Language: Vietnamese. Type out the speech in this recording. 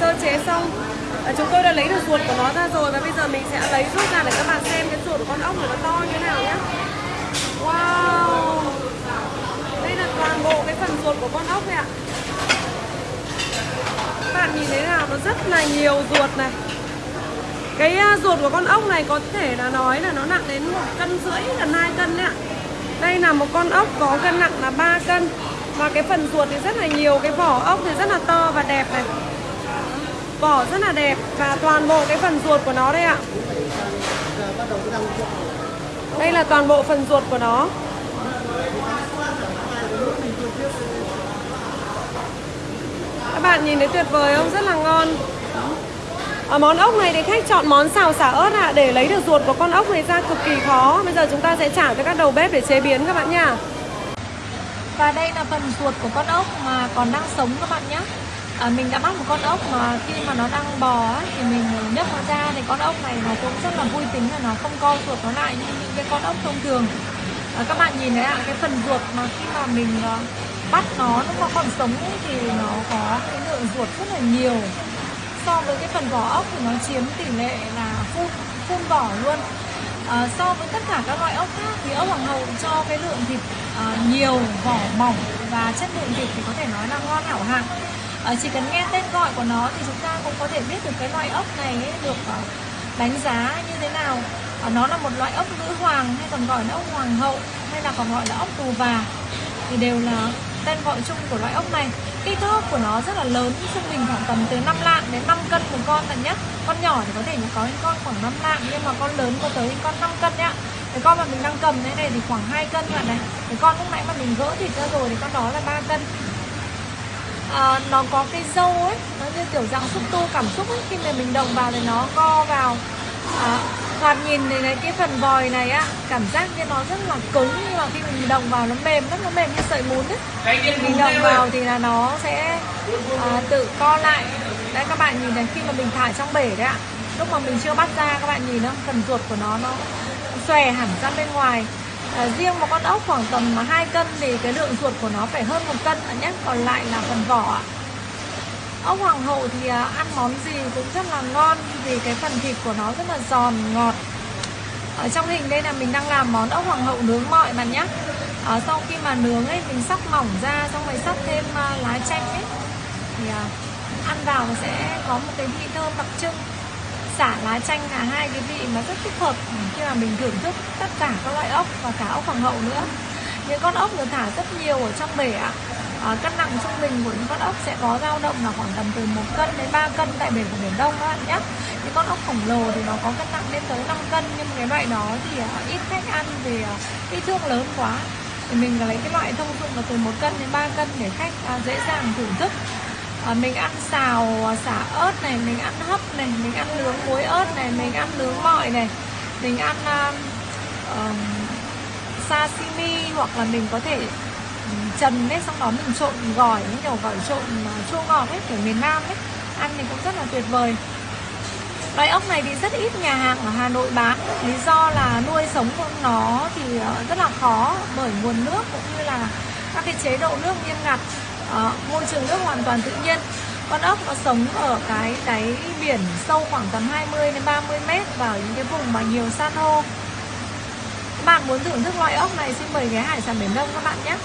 sơ chế xong. À, chúng tôi đã lấy được ruột của nó ra rồi và bây giờ mình sẽ lấy rút ra để các bạn xem cái ruột của con ốc này nó to như thế nào nhé wow! Đây là toàn bộ cái phần ruột của con ốc này ạ. Các bạn nhìn thấy nào nó rất là nhiều ruột này. Cái à, ruột của con ốc này có thể là nói là nó nặng đến một cân rưỡi gần 2 cân đấy ạ. Đây là một con ốc có cân nặng là 3 cân. Và cái phần ruột thì rất là nhiều cái vỏ ốc thì rất là to và đẹp này vỏ rất là đẹp và toàn bộ cái phần ruột của nó đây ạ. Đây là toàn bộ phần ruột của nó. Các bạn nhìn thấy tuyệt vời không? Rất là ngon. Ở món ốc này thì khách chọn món xào xả ớt ạ. Để lấy được ruột của con ốc này ra cực kỳ khó. Bây giờ chúng ta sẽ trả cho các đầu bếp để chế biến các bạn nha. Và đây là phần ruột của con ốc mà còn đang sống các bạn nhé à, mình đã bắt một con ốc mà khi mà nó đang bò ấy, thì mình nhấc nó ra thì con ốc này nó cũng rất là vui tính là nó không co ruột nó lại như những cái con ốc thông thường. À, các bạn nhìn thấy ạ cái phần ruột mà khi mà mình uh, bắt nó lúc nó còn sống ấy, thì nó có cái lượng ruột rất là nhiều. So với cái phần vỏ ốc thì nó chiếm tỷ lệ là phun phun vỏ luôn. À, so với tất cả các loại ốc khác thì ốc hoàng hậu cho cái lượng thịt à, nhiều vỏ mỏng và chất lượng thịt thì có thể nói là ngon hảo hạng à, chỉ cần nghe tên gọi của nó thì chúng ta cũng có thể biết được cái loại ốc này ấy, được ờ, đánh giá như thế nào. À, nó là một loại ốc nữ hoàng hay còn gọi là ốc hoàng hậu hay là còn gọi là ốc tù và thì đều là tên gọi chung của loại ốc này. Kích thước của nó rất là lớn trung bình khoảng tầm từ 5 lạng đến 5 cân một con là nhất con nhỏ thì có thể có những con khoảng 5 lạng nhưng mà con lớn có tới những con 5 cân nhá. Cái con mà mình đang cầm thế này thì khoảng 2 cân bạn này cái con lúc nãy mà mình gỡ thịt ra rồi thì con đó là 3 cân à, nó có cái dâu ấy nó như kiểu dạng xúc tu cảm xúc ấy khi mà mình động vào thì nó co vào. À, thoạt nhìn này, này cái phần vòi này á cảm giác như nó rất là cứng nhưng mà khi mình động vào nó mềm lắm nó mềm như sợi bún ấy. Mình động vào thì là nó sẽ à, tự co lại. Đấy các bạn nhìn này khi mà mình thả trong bể đấy ạ lúc mà mình chưa bắt ra các bạn nhìn không? Phần ruột của nó nó xòe hẳn ra bên ngoài à, riêng một con ốc khoảng tầm 2 cân thì cái lượng ruột của nó phải hơn một cân nhé. Còn lại là phần vỏ ốc hoàng hậu thì à, ăn món gì cũng rất là ngon vì cái phần thịt của nó rất là giòn ngọt. Ở trong hình đây là mình đang làm món ốc hoàng hậu nướng mọi bạn nhé. À, sau khi mà nướng ấy mình sóc mỏng ra xong rồi sóc thêm à, lá chanh ấy thì à, ăn vào sẽ có một cái vị thơm đặc trưng xả lá chanh là hai cái vị mà rất thích hợp khi mà mình thưởng thức tất cả các loại ốc và cả ốc hoàng hậu nữa. Những con ốc được thả rất nhiều ở trong bể ạ. À, cân nặng trung bình của những con ốc sẽ có dao động là khoảng tầm từ 1 cân đến 3 cân tại bể của biển đông các bạn nhé. Những con ốc khổng lồ thì nó có cân nặng lên tới 5 cân nhưng cái loại đó thì uh, ít khách ăn vì uh, kích thước lớn quá. Thì mình lấy cái loại thông dụng là từ 1 cân đến 3 cân để khách uh, dễ dàng thưởng thức à, mình ăn xào ờ, xả ớt này mình ăn hấp này mình ăn nướng muối ớt này mình ăn nướng mọi này. Mình ăn uh, uh, sashimi hoặc là mình có thể trần ấy xong đó mình trộn gỏi những kiểu gỏi trộn ờ, chua ngọt ấy kiểu miền Nam ấy. Ăn thì cũng rất là tuyệt vời. Loại ốc này thì rất ít nhà hàng ở Hà Nội bán. Lý do là nuôi sống của nó thì rất là khó Bởi nguồn nước cũng như là các cái chế độ nước nghiêm ngặt. Ờ, môi trường nước hoàn toàn tự nhiên. Con ốc nó sống ở cái đáy biển sâu khoảng tầm 20 đến 30 mét Và những cái vùng mà nhiều san hô. Các bạn muốn thưởng thức loại ốc này, xin mời ghé hải sản biển Đông các bạn nhé.